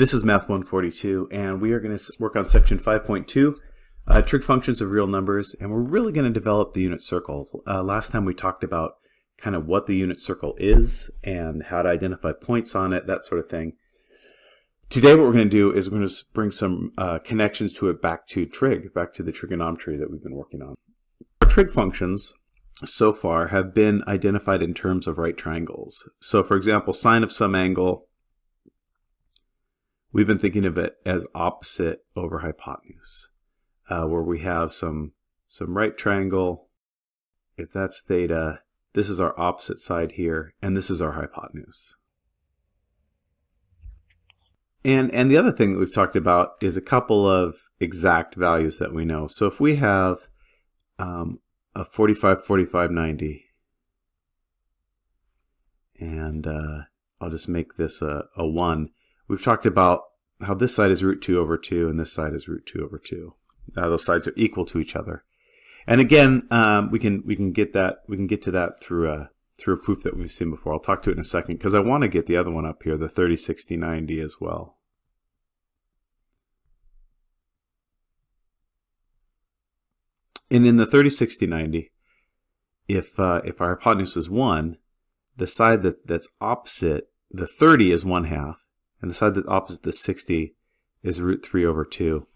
This is Math 142, and we are going to work on section 5.2, uh, trig functions of real numbers, and we're really going to develop the unit circle. Uh, last time we talked about kind of what the unit circle is and how to identify points on it, that sort of thing. Today what we're going to do is we're going to bring some uh, connections to it back to trig, back to the trigonometry that we've been working on. Our trig functions so far have been identified in terms of right triangles. So for example, sine of some angle We've been thinking of it as opposite over hypotenuse, uh, where we have some, some right triangle. If that's theta, this is our opposite side here, and this is our hypotenuse. And, and the other thing that we've talked about is a couple of exact values that we know. So if we have um, a 45, 45, 90, and uh, I'll just make this a, a 1, We've talked about how this side is root 2 over 2 and this side is root 2 over 2. Uh, those sides are equal to each other. And again, um, we can we can get that we can get to that through a through a proof that we've seen before. I'll talk to it in a second because I want to get the other one up here, the 30, 60, 90 as well. And in the 30, 60, 90, if uh, if our hypotenuse is 1, the side that, that's opposite the 30 is 1 half, and the side that's opposite the 60 is root 3 over 2.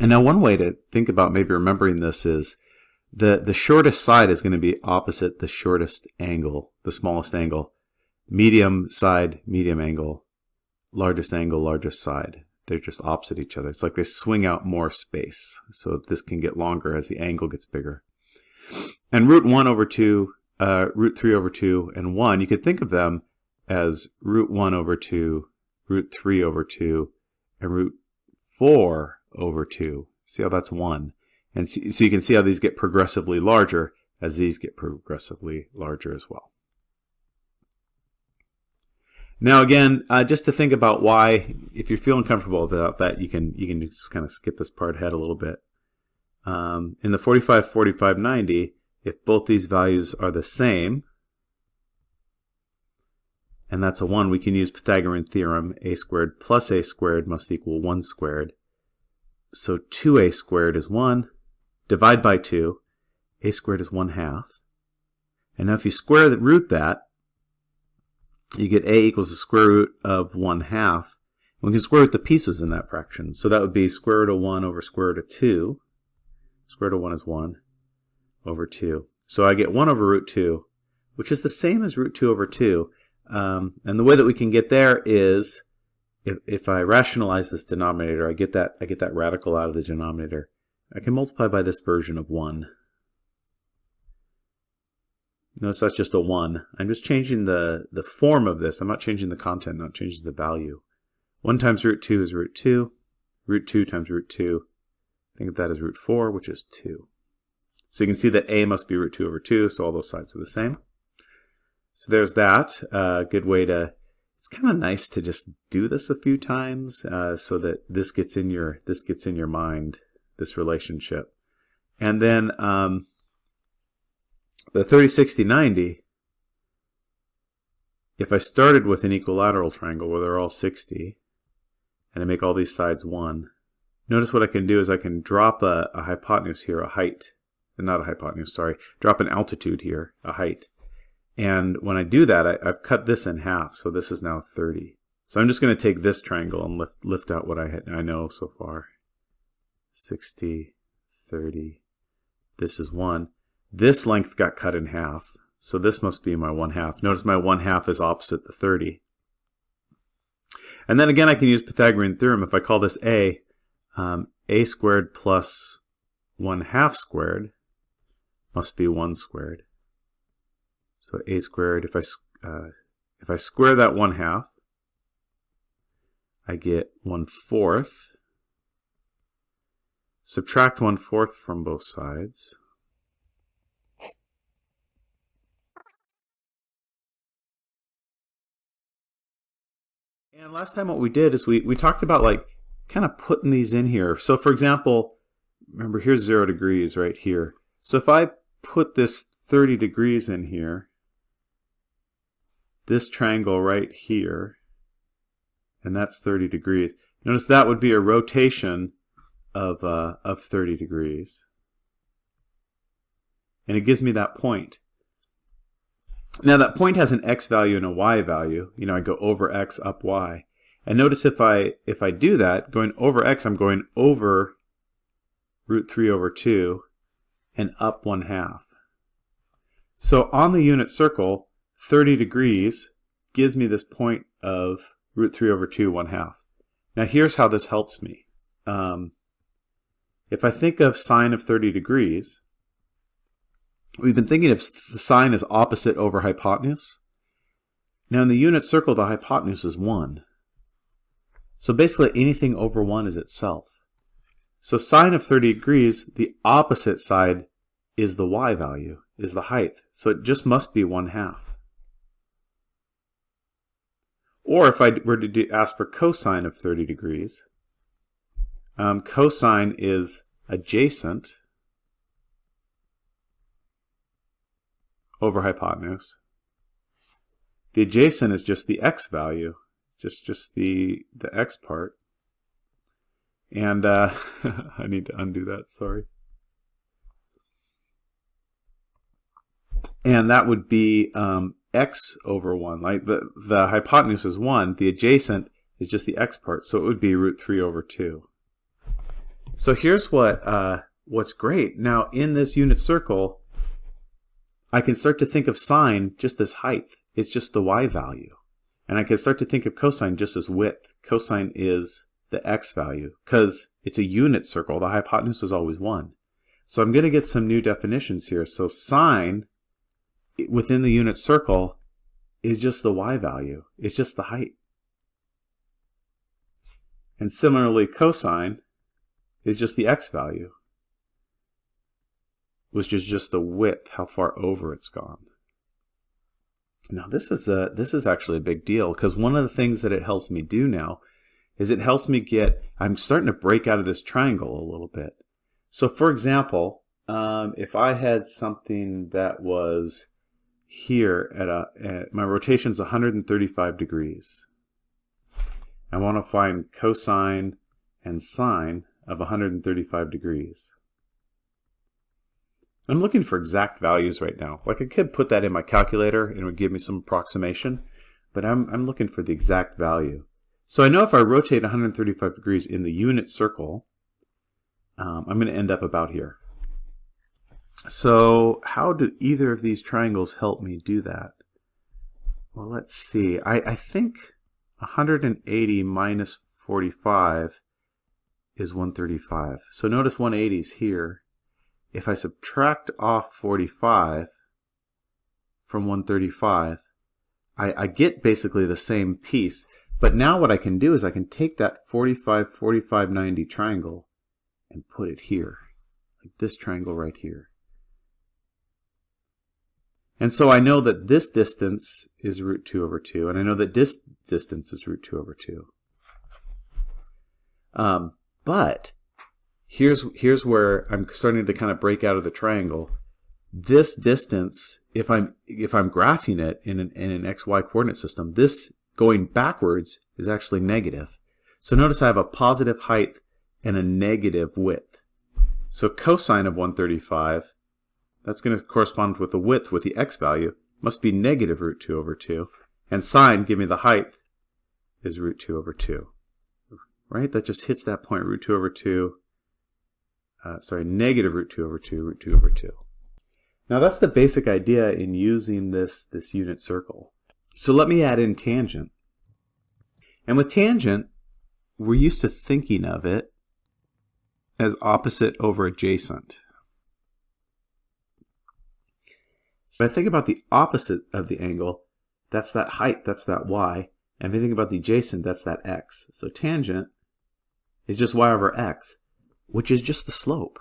And now one way to think about maybe remembering this is the, the shortest side is going to be opposite the shortest angle, the smallest angle. Medium side, medium angle, largest angle, largest side. They're just opposite each other. It's like they swing out more space. So this can get longer as the angle gets bigger. And root 1 over 2, uh, root 3 over 2, and 1, you could think of them as root 1 over 2 root 3 over 2, and root 4 over 2. See how that's 1. And so you can see how these get progressively larger as these get progressively larger as well. Now again, uh, just to think about why, if you're feeling comfortable about that, you can you can just kind of skip this part ahead a little bit. Um, in the 45, 45, 90, if both these values are the same, and that's a 1, we can use Pythagorean theorem, a squared plus a squared must equal 1 squared. So 2a squared is 1, divide by 2, a squared is 1 half. And now if you square the root that, you get a equals the square root of 1 half. We can square root the pieces in that fraction. So that would be square root of 1 over square root of 2. Square root of 1 is 1 over 2. So I get 1 over root 2, which is the same as root 2 over 2. Um, and the way that we can get there is if, if I rationalize this denominator, I get that I get that radical out of the denominator. I can multiply by this version of 1. Notice that's just a 1. I'm just changing the, the form of this. I'm not changing the content, not changing the value. 1 times root 2 is root 2. Root 2 times root 2. Think of that as root 4, which is 2. So you can see that a must be root 2 over 2, so all those sides are the same. So there's that. Uh, good way to, it's kind of nice to just do this a few times uh, so that this gets in your, this gets in your mind, this relationship. And then um, the 30, 60, 90, if I started with an equilateral triangle where they're all 60, and I make all these sides 1, notice what I can do is I can drop a, a hypotenuse here, a height, not a hypotenuse, sorry, drop an altitude here, a height. And when I do that, I, have cut this in half, so this is now 30. So I'm just going to take this triangle and lift, lift out what I, had, I know so far. 60, 30, this is 1. This length got cut in half, so this must be my 1 half. Notice my 1 half is opposite the 30. And then again, I can use Pythagorean theorem. If I call this a, um, a squared plus 1 half squared must be 1 squared. So a squared, if I, uh, if I square that 1 half, I get 1 fourth. Subtract 1 fourth from both sides. And last time what we did is we, we talked about like kind of putting these in here. So for example, remember here's 0 degrees right here. So if I put this 30 degrees in here, this triangle right here, and that's 30 degrees. Notice that would be a rotation of, uh, of 30 degrees. And it gives me that point. Now that point has an x value and a y value. You know, I go over x, up y. And notice if I if I do that, going over x, I'm going over root 3 over 2 and up 1 half. So on the unit circle, 30 degrees gives me this point of root 3 over 2, 1 half. Now here's how this helps me. Um, if I think of sine of 30 degrees, we've been thinking of the sine as opposite over hypotenuse. Now in the unit circle, the hypotenuse is 1. So basically anything over 1 is itself. So sine of 30 degrees, the opposite side is the y value, is the height. So it just must be 1 half. Or if I were to ask for cosine of 30 degrees, um, cosine is adjacent over hypotenuse. The adjacent is just the x value, just just the the x part. And uh, I need to undo that, sorry. And that would be um, x over 1. Like the, the hypotenuse is 1, the adjacent is just the x part, so it would be root 3 over 2. So here's what uh, what's great. Now in this unit circle, I can start to think of sine just as height. It's just the y value. And I can start to think of cosine just as width. Cosine is the x value because it's a unit circle. The hypotenuse is always 1. So I'm going to get some new definitions here. So sine within the unit circle is just the y value. It's just the height. And similarly, cosine is just the x value, which is just the width, how far over it's gone. Now this is a this is actually a big deal because one of the things that it helps me do now is it helps me get I'm starting to break out of this triangle a little bit. So for example, um, if I had something that was here at a at, my rotation is 135 degrees. I want to find cosine and sine of 135 degrees. I'm looking for exact values right now. Like I could put that in my calculator and it would give me some approximation, but I'm, I'm looking for the exact value. So I know if I rotate 135 degrees in the unit circle, um, I'm going to end up about here. So how do either of these triangles help me do that? Well, let's see. I, I think 180 minus 45 is 135. So notice 180 is here. If I subtract off 45 from 135, I, I get basically the same piece. But now what I can do is I can take that 45, 45, 90 triangle and put it here, like this triangle right here. And so I know that this distance is root 2 over 2, and I know that this distance is root 2 over 2. Um, but here's, here's where I'm starting to kind of break out of the triangle. This distance, if I'm, if I'm graphing it in an, in an xy coordinate system, this going backwards is actually negative. So notice I have a positive height and a negative width. So cosine of 135 that's going to correspond with the width with the x value, must be negative root 2 over 2. And sine, give me the height, is root 2 over 2. Right? That just hits that point, root 2 over 2. Uh, sorry, negative root 2 over 2, root 2 over 2. Now that's the basic idea in using this, this unit circle. So let me add in tangent. And with tangent, we're used to thinking of it as opposite over adjacent. If I think about the opposite of the angle, that's that height, that's that y. And if I think about the adjacent, that's that x. So tangent is just y over x, which is just the slope.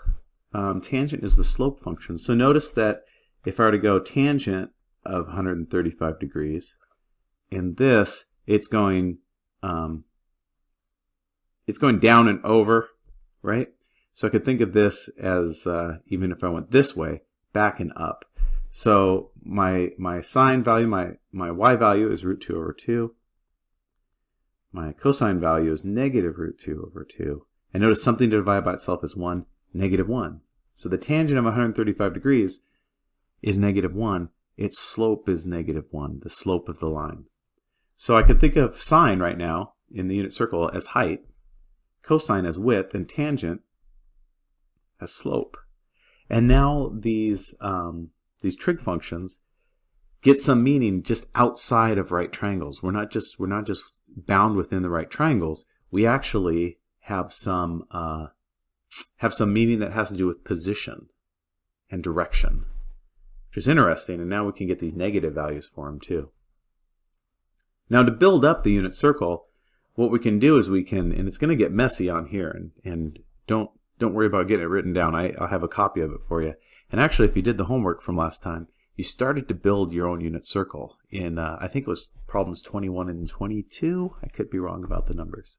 Um, tangent is the slope function. So notice that if I were to go tangent of 135 degrees, in this, it's going um, it's going down and over, right? So I could think of this as, uh, even if I went this way, back and up. So my, my sine value, my, my y value is root 2 over 2. my cosine value is negative root 2 over 2. And notice something to divide by itself is 1, negative 1. So the tangent of 135 degrees is negative 1. Its slope is negative 1, the slope of the line. So I could think of sine right now in the unit circle as height, cosine as width, and tangent as slope. And now these, um, these trig functions get some meaning just outside of right triangles. We're not just, we're not just bound within the right triangles. We actually have some, uh, have some meaning that has to do with position and direction, which is interesting. And now we can get these negative values for them too. Now to build up the unit circle, what we can do is we can, and it's going to get messy on here, and, and don't don't worry about getting it written down. I, I'll have a copy of it for you. And actually, if you did the homework from last time, you started to build your own unit circle in, uh, I think it was problems 21 and 22. I could be wrong about the numbers.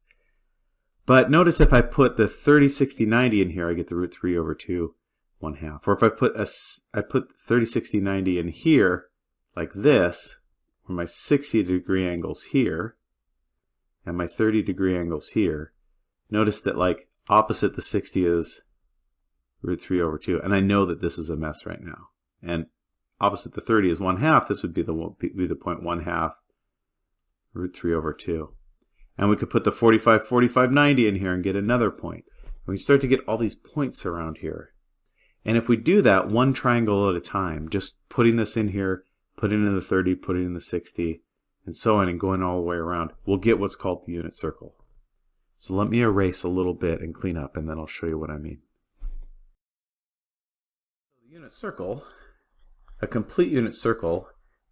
But notice if I put the 30, 60, 90 in here, I get the root 3 over 2, 1 half. Or if I put a, I put 30, 60, 90 in here, like this, where my 60 degree angles here, and my 30 degree angles here, notice that like opposite the 60 is root 3 over 2. And I know that this is a mess right now. And opposite the 30 is 1 half. This would be the, be the point 1 half root 3 over 2. And we could put the 45, 45, 90 in here and get another point. And we start to get all these points around here. And if we do that one triangle at a time, just putting this in here, putting in the 30, putting in the 60, and so on, and going all the way around, we'll get what's called the unit circle. So let me erase a little bit and clean up, and then I'll show you what I mean. Unit circle, a complete unit circle,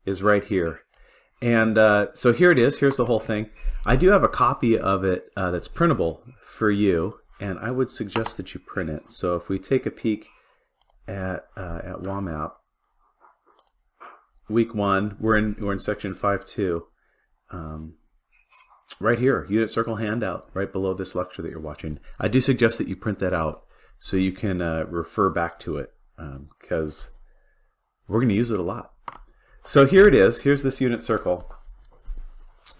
is right here. And uh, so here it is. Here's the whole thing. I do have a copy of it uh, that's printable for you, and I would suggest that you print it. So if we take a peek at uh, at WAMAP, week one, we're in we're in section five two. Um, right here, unit circle handout, right below this lecture that you're watching. I do suggest that you print that out so you can uh, refer back to it because um, we're going to use it a lot. So here it is. Here's this unit circle.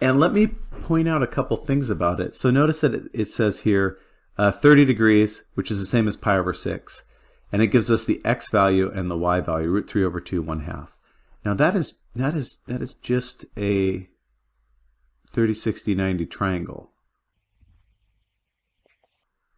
And let me point out a couple things about it. So notice that it, says here uh, 30 degrees, which is the same as pi over 6. And it gives us the x value and the y value, root 3 over 2, 1 half. Now that is, that is, that is just a 30, 60, 90 triangle.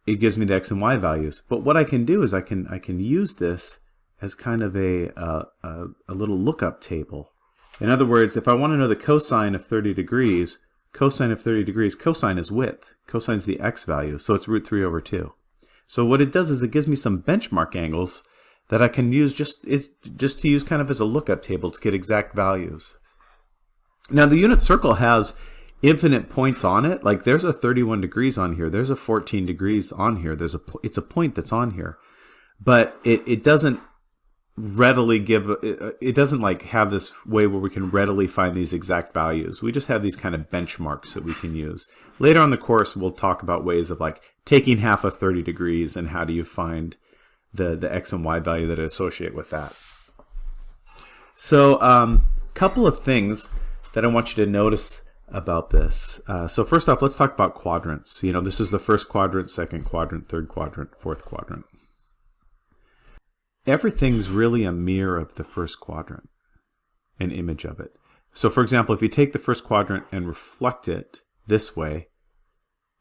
It gives me the x and y values. But what I can do is I can, I can use this as kind of a, uh, a, a little lookup table. In other words, if I want to know the cosine of 30 degrees, cosine of 30 degrees, cosine is width. Cosine is the x value, so it's root 3 over 2. So what it does is it gives me some benchmark angles that I can use just it's just to use kind of as a lookup table to get exact values. Now the unit circle has infinite points on it. Like there's a 31 degrees on here. There's a 14 degrees on here. There's a it's a point that's on here. But it, it doesn't readily give it doesn't like have this way where we can readily find these exact values we just have these kind of benchmarks that we can use later on the course we'll talk about ways of like taking half of 30 degrees and how do you find the the x and y value that associate with that so a um, couple of things that I want you to notice about this uh, so first off let's talk about quadrants you know this is the first quadrant second quadrant third quadrant fourth quadrant everything's really a mirror of the first quadrant, an image of it. So for example, if you take the first quadrant and reflect it this way,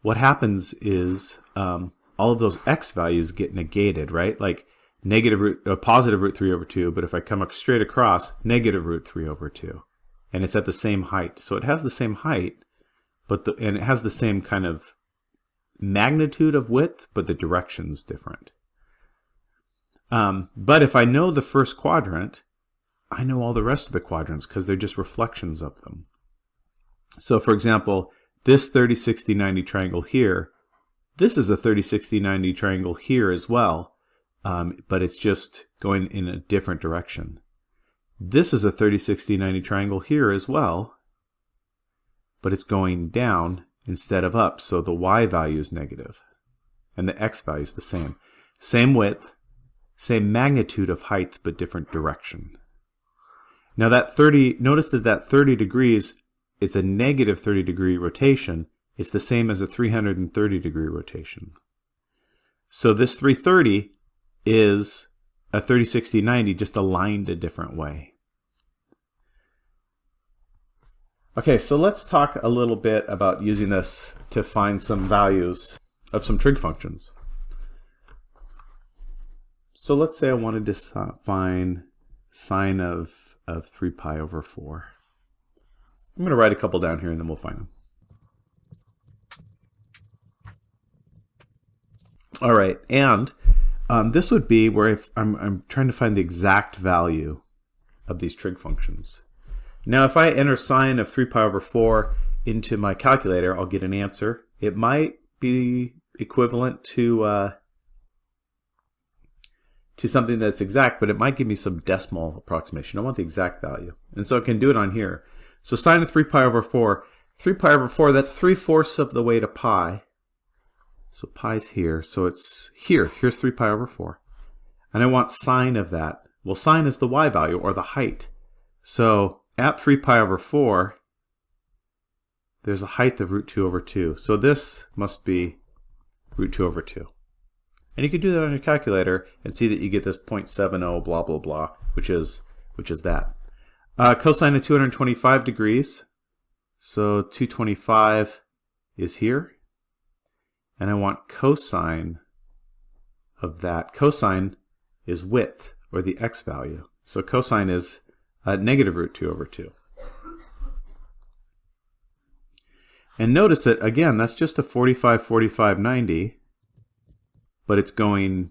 what happens is um, all of those x values get negated, right? Like negative root, uh, positive root 3 over 2, but if I come straight across, negative root 3 over 2. And it's at the same height. So it has the same height, but the, and it has the same kind of magnitude of width, but the direction's different. Um, but if I know the first quadrant, I know all the rest of the quadrants because they're just reflections of them. So for example, this 30, 60, 90 triangle here, this is a 30, 60, 90 triangle here as well, um, but it's just going in a different direction. This is a 30, 60, 90 triangle here as well, but it's going down instead of up, so the y value is negative, and the x value is the same. Same width, same magnitude of height, but different direction. Now that 30, notice that that 30 degrees, it's a negative 30 degree rotation, It's the same as a 330 degree rotation. So this 330 is a 30, 60, 90 just aligned a different way. Okay, so let's talk a little bit about using this to find some values of some trig functions. So let's say I wanted to find sine of, of 3 pi over 4. I'm going to write a couple down here and then we'll find them. All right, and um, this would be where if I'm, I'm trying to find the exact value of these trig functions. Now, if I enter sine of 3 pi over 4 into my calculator, I'll get an answer. It might be equivalent to uh, to something that's exact, but it might give me some decimal approximation. I want the exact value. And so I can do it on here. So sine of 3 pi over 4, 3 pi over 4, that's 3 fourths of the way to pi. So pi's here, so it's here. Here's 3 pi over 4. And I want sine of that. Well, sine is the y value, or the height. So at 3 pi over 4, there's a height of root 2 over 2. So this must be root 2 over 2. And you can do that on your calculator and see that you get this 0.70 blah blah blah, which is which is that. Uh, cosine of 225 degrees. So 225 is here. And I want cosine of that. Cosine is width, or the x value. So cosine is uh, negative root 2 over 2. And notice that, again, that's just a 45, 45, 90, but it's going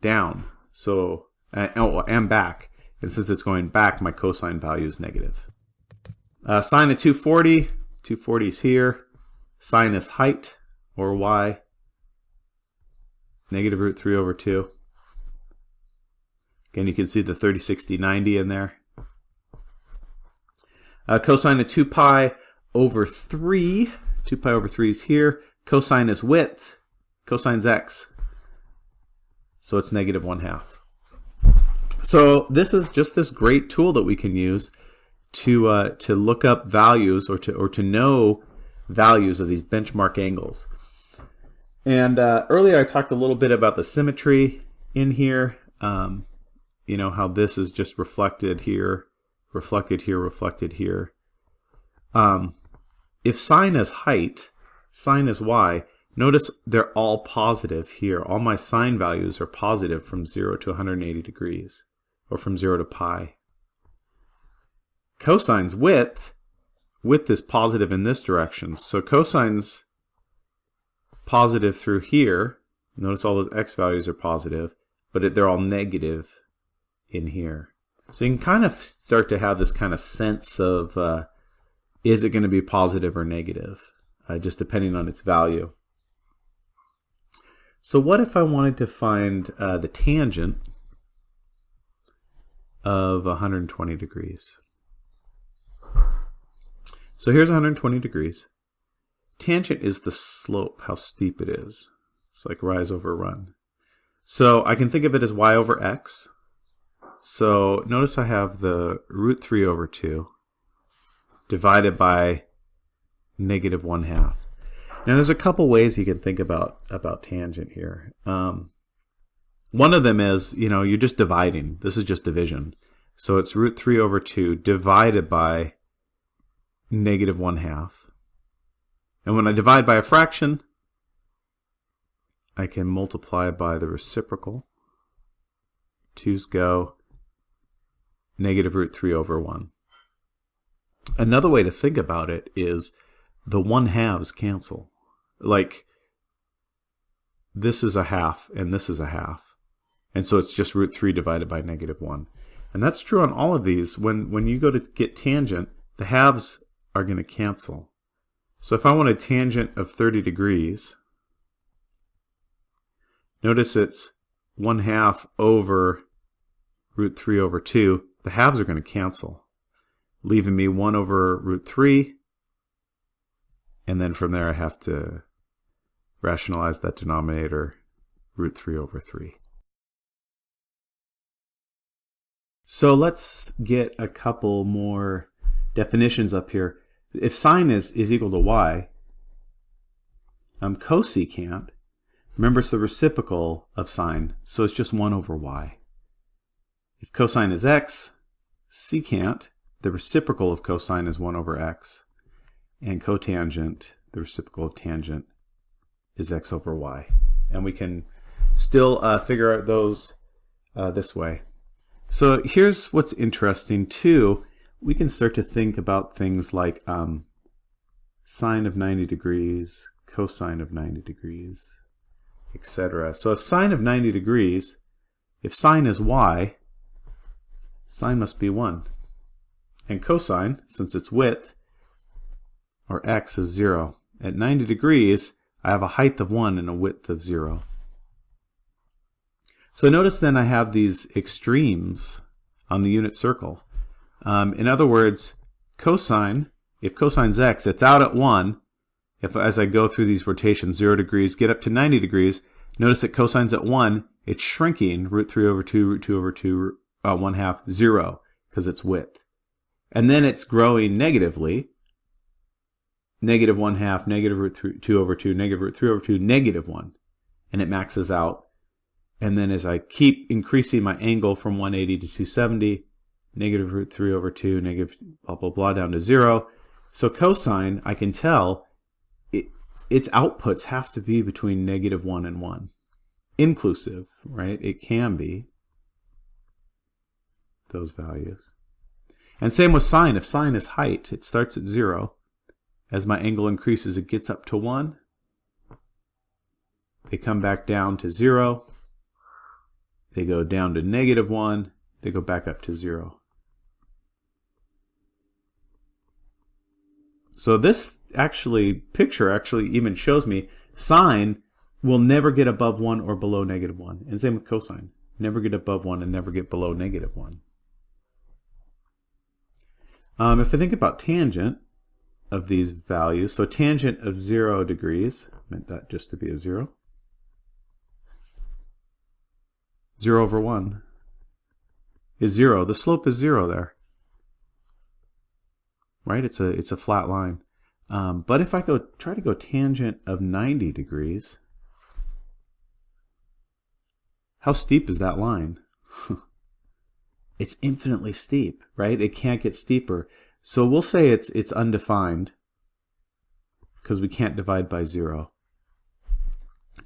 down. So, uh, oh, and back. And since it's going back, my cosine value is negative. Uh, sine of 240, 240 is here. Sine is height, or y, negative root 3 over 2. Again, you can see the 30, 60, 90 in there. Uh, cosine of 2 pi over 3. 2 pi over 3 is here. Cosine is width. Cosine's x. So it's negative 1 half. So this is just this great tool that we can use to uh, to look up values or to or to know values of these benchmark angles. And uh, earlier I talked a little bit about the symmetry in here. Um, you know how this is just reflected here reflected here, reflected here. Um, if sine is height, sine is y, notice they're all positive here. All my sine values are positive from 0 to 180 degrees, or from 0 to pi. Cosine's width, width is positive in this direction. So cosine's positive through here. Notice all those x values are positive, but they're all negative in here. So you can kind of start to have this kind of sense of uh, is it going to be positive or negative, uh, just depending on its value. So what if I wanted to find uh, the tangent of 120 degrees? So here's 120 degrees. Tangent is the slope, how steep it is. It's like rise over run. So I can think of it as y over x. So notice I have the root 3 over 2 divided by negative 1 half. Now there's a couple ways you can think about, about tangent here. Um, one of them is, you know, you're just dividing. This is just division. So it's root 3 over 2 divided by negative 1 half. And when I divide by a fraction, I can multiply by the reciprocal. 2's go negative root 3 over 1. Another way to think about it is the 1 halves cancel. Like, this is a half and this is a half. And so it's just root 3 divided by negative 1. And that's true on all of these. When, when you go to get tangent, the halves are going to cancel. So if I want a tangent of 30 degrees, notice it's 1 half over root 3 over 2 the halves are going to cancel, leaving me 1 over root 3. And then from there I have to rationalize that denominator, root 3 over 3. So let's get a couple more definitions up here. If sine is, is equal to y, Um, cosecant, remember it's the reciprocal of sine, so it's just 1 over y. If cosine is x, secant, the reciprocal of cosine is 1 over x. And cotangent, the reciprocal of tangent, is x over y. And we can still uh, figure out those uh, this way. So here's what's interesting too. We can start to think about things like um, sine of 90 degrees, cosine of 90 degrees, etc. So if sine of 90 degrees, if sine is y, sine must be 1. And cosine, since it's width, or x is 0. At 90 degrees, I have a height of 1 and a width of 0. So notice then I have these extremes on the unit circle. Um, in other words, cosine, if cosine's x, it's out at 1. If as I go through these rotations, 0 degrees, get up to 90 degrees, notice that cosine's at 1, it's shrinking, root 3 over 2, root 2 over 2, uh, 1 half, 0, because it's width. And then it's growing negatively, negative 1 half, negative root 3, 2 over 2, negative root 3 over 2, negative 1. And it maxes out and then as I keep increasing my angle from 180 to 270, negative root 3 over 2, negative blah, blah, blah, down to 0. So cosine, I can tell it, its outputs have to be between negative 1 and 1. Inclusive, right? It can be those values. And same with sine. If sine is height, it starts at 0. As my angle increases, it gets up to 1. They come back down to 0 they go down to negative 1, they go back up to 0. So this actually picture actually even shows me sine will never get above 1 or below negative 1. And same with cosine. Never get above 1 and never get below negative 1. Um, if I think about tangent of these values, so tangent of 0 degrees, meant that just to be a 0. 0 over 1 is 0. The slope is 0 there. Right? It's a, it's a flat line. Um, but if I go try to go tangent of 90 degrees, how steep is that line? it's infinitely steep, right? It can't get steeper. So we'll say it's it's undefined because we can't divide by zero.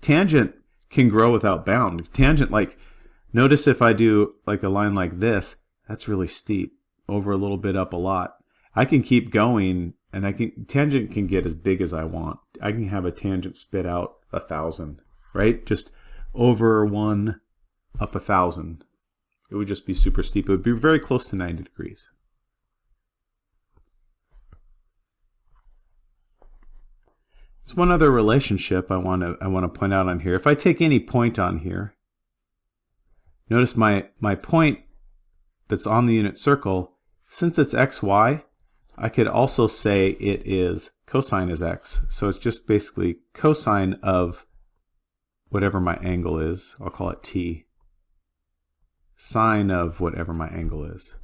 Tangent can grow without bound. Tangent, like Notice if I do like a line like this, that's really steep, over a little bit, up a lot. I can keep going and I can tangent can get as big as I want. I can have a tangent spit out a thousand, right? Just over one, up a thousand. It would just be super steep. It would be very close to 90 degrees. There's one other relationship I want to I want to point out on here. If I take any point on here, Notice my, my point that's on the unit circle, since it's xy, I could also say it is cosine is x. So it's just basically cosine of whatever my angle is. I'll call it t. Sine of whatever my angle is.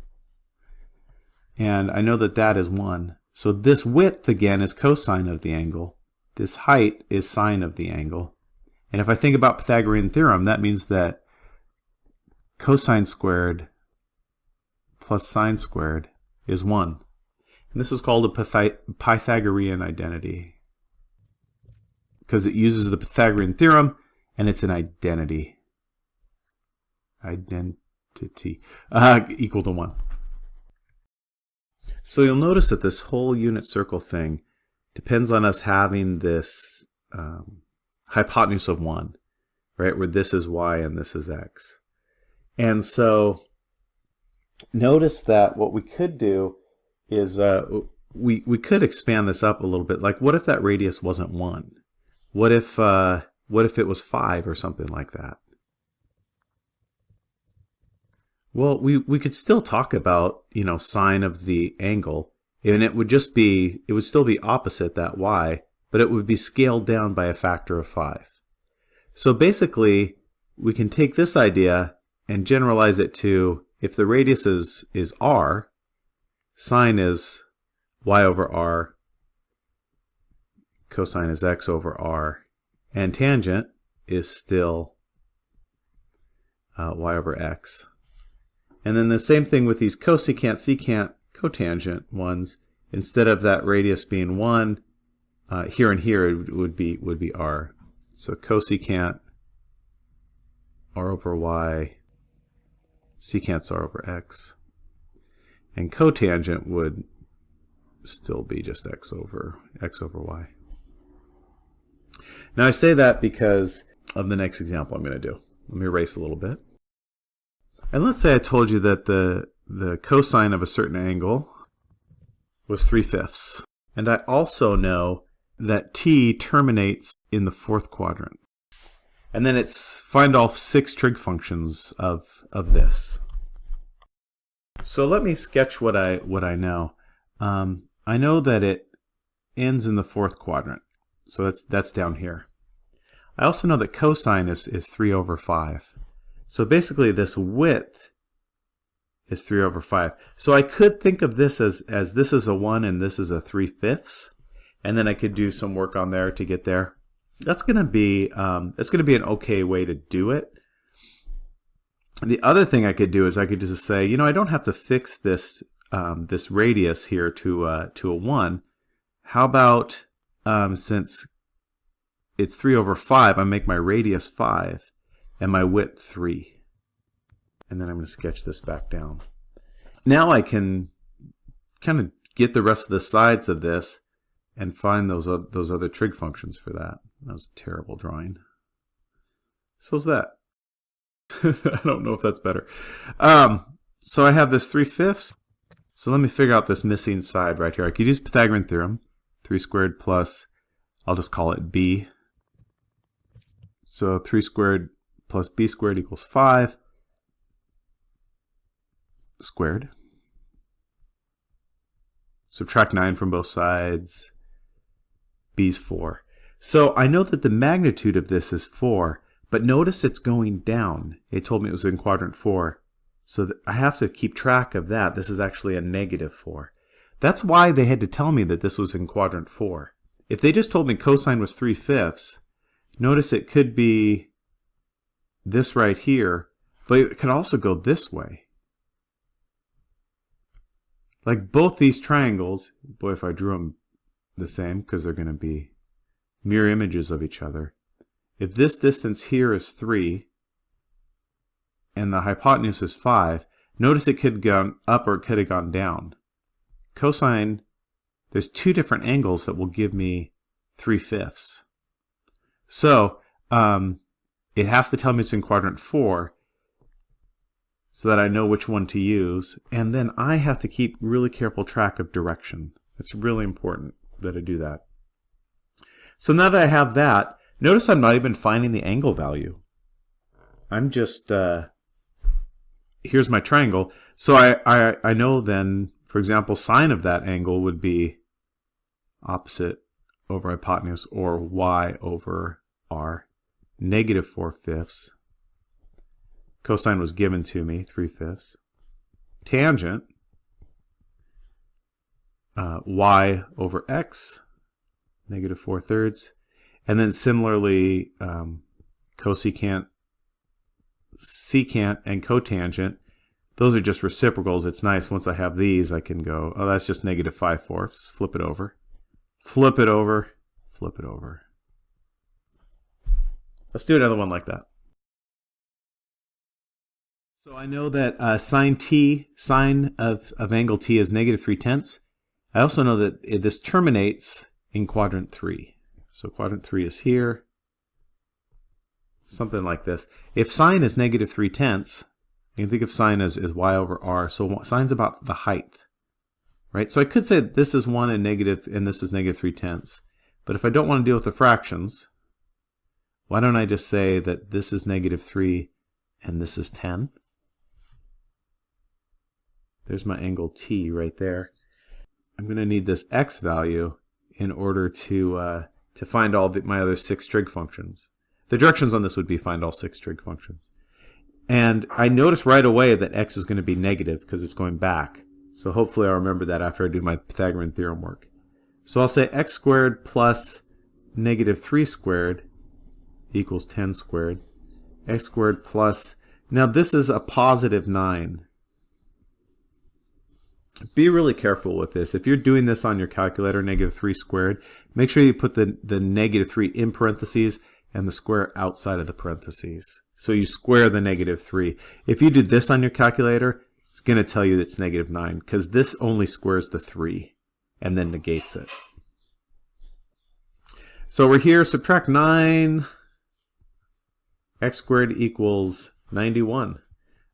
And I know that that is 1. So this width, again, is cosine of the angle. This height is sine of the angle. And if I think about Pythagorean theorem, that means that cosine squared plus sine squared is 1. And this is called a Pythagorean identity because it uses the Pythagorean theorem and it's an identity. Identity uh, equal to 1. So you'll notice that this whole unit circle thing depends on us having this um, hypotenuse of 1, right, where this is y and this is x. And so notice that what we could do is uh, we, we could expand this up a little bit. Like what if that radius wasn't 1? What if, uh, what if it was 5 or something like that? Well, we, we could still talk about, you know, sine of the angle, and it would just be, it would still be opposite that y, but it would be scaled down by a factor of 5. So basically, we can take this idea and generalize it to if the radius is, is r, sine is y over r cosine is x over r. And tangent is still uh, y over x. And then the same thing with these cosecant, secant, cotangent ones. Instead of that radius being 1, uh, here and here it would be would be r. So cosecant r over y, secant's r over x. And cotangent would still be just x over x over y. Now I say that because of the next example I'm going to do. Let me erase a little bit. And let's say I told you that the, the cosine of a certain angle was 3 fifths. And I also know that t terminates in the fourth quadrant. And then it's find all six trig functions of, of this. So let me sketch what I, what I know. Um, I know that it ends in the fourth quadrant. So that's, that's down here. I also know that cosine is, is 3 over 5. So basically this width is 3 over 5. So I could think of this as, as this is a 1 and this is a 3 fifths. And then I could do some work on there to get there. That's going to be um, that's going to be an okay way to do it. The other thing I could do is I could just say, you know, I don't have to fix this um, this radius here to uh, to a 1. How about um, since it's 3 over 5, I make my radius 5 and my width 3. And then I'm going to sketch this back down. Now I can kind of get the rest of the sides of this and find those, those other trig functions for that. That was a terrible drawing. So's that. I don't know if that's better. Um, so I have this 3 fifths. So let me figure out this missing side right here. I could use Pythagorean theorem. 3 squared plus, I'll just call it b. So 3 squared plus b squared equals 5 squared. Subtract 9 from both sides. b's 4. So I know that the magnitude of this is 4, but notice it's going down. It told me it was in quadrant 4. So I have to keep track of that. This is actually a negative 4. That's why they had to tell me that this was in quadrant 4. If they just told me cosine was 3 fifths, notice it could be this right here, but it could also go this way. Like both these triangles, boy, if I drew them the same, because they're going to be mirror images of each other. If this distance here is 3 and the hypotenuse is 5, notice it could have gone up or it could have gone down. Cosine, there's two different angles that will give me 3 fifths. So um, it has to tell me it's in quadrant 4 so that I know which one to use. And then I have to keep really careful track of direction. It's really important that I do that. So now that I have that, notice I'm not even finding the angle value. I'm just, uh, here's my triangle. So I, I, I know then, for example, sine of that angle would be opposite over hypotenuse or y over r, negative 4 fifths. Cosine was given to me, 3 fifths. Tangent, uh, y over x, negative 4 thirds. And then similarly, um, cosecant, secant, and cotangent, those are just reciprocals. It's nice once I have these, I can go, oh, that's just negative 5 fourths. Flip it over. Flip it over. Flip it over. Let's do another one like that. So I know that uh, sine t, sine of, of angle t is negative 3 tenths. I also know that it, this terminates in quadrant 3. So quadrant 3 is here. Something like this. If sine is negative 3 tenths, you can think of sine as, as y over r. So sine's about the height. Right? So I could say this is 1 and negative, and this is negative 3 tenths. But if I don't want to deal with the fractions, why don't I just say that this is negative 3 and this is 10? There's my angle t right there. I'm going to need this x value in order to, uh, to find all my other six trig functions. The directions on this would be find all six trig functions. And I notice right away that x is going to be negative because it's going back. So hopefully I'll remember that after I do my Pythagorean theorem work. So I'll say x squared plus negative 3 squared equals 10 squared. x squared plus, now this is a positive 9. Be really careful with this. If you're doing this on your calculator, negative 3 squared, make sure you put the, the negative 3 in parentheses and the square outside of the parentheses. So you square the negative 3. If you do this on your calculator, it's going to tell you it's negative 9 because this only squares the 3 and then negates it. So we're here, subtract 9, x squared equals 91.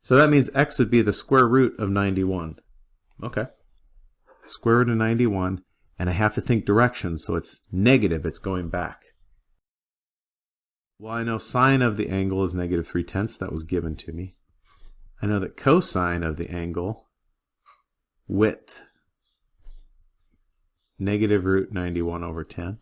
So that means x would be the square root of 91. Okay. Square root of 91, and I have to think direction, so it's negative, it's going back. Well, I know sine of the angle is negative 3 tenths, that was given to me. I know that cosine of the angle, width, negative root 91 over 10.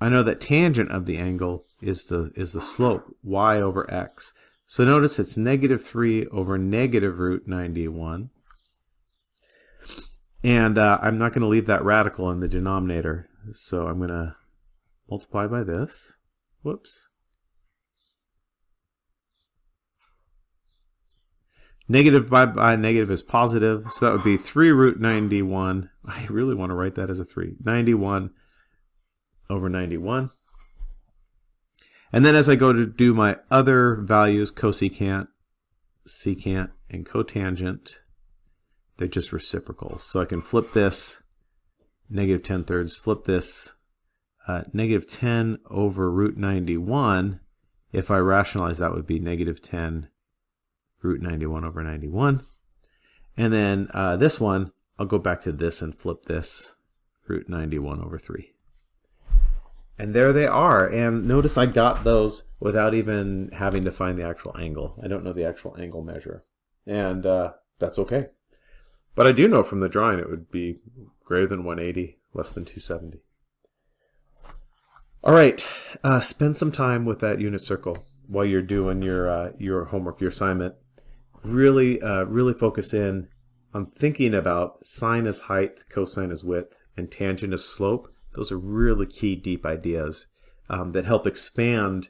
I know that tangent of the angle is the is the slope y over x. So notice it's negative 3 over negative root 91. And uh, I'm not going to leave that radical in the denominator. So I'm going to multiply by this. Whoops. Negative by, by negative is positive, so that would be 3 root 91. I really want to write that as a 3. 91 over 91. And then as I go to do my other values, cosecant, secant, and cotangent, they're just reciprocals. So I can flip this, negative 10 thirds, flip this, uh, negative 10 over root 91. If I rationalize, that would be negative 10 root 91 over 91. And then uh, this one, I'll go back to this and flip this, root 91 over 3. And there they are. And notice I got those without even having to find the actual angle. I don't know the actual angle measure. And uh, that's okay. But I do know from the drawing it would be greater than 180, less than 270. All right, uh, spend some time with that unit circle while you're doing your uh, your homework, your assignment. Really, uh, really focus in on thinking about sine as height, cosine as width, and tangent as slope those are really key deep ideas um, that help expand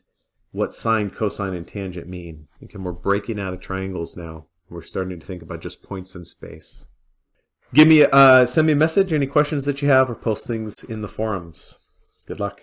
what sine, cosine, and tangent mean. Again, we're breaking out of triangles now. We're starting to think about just points in space. Give me, uh, send me a message, any questions that you have, or post things in the forums. Good luck.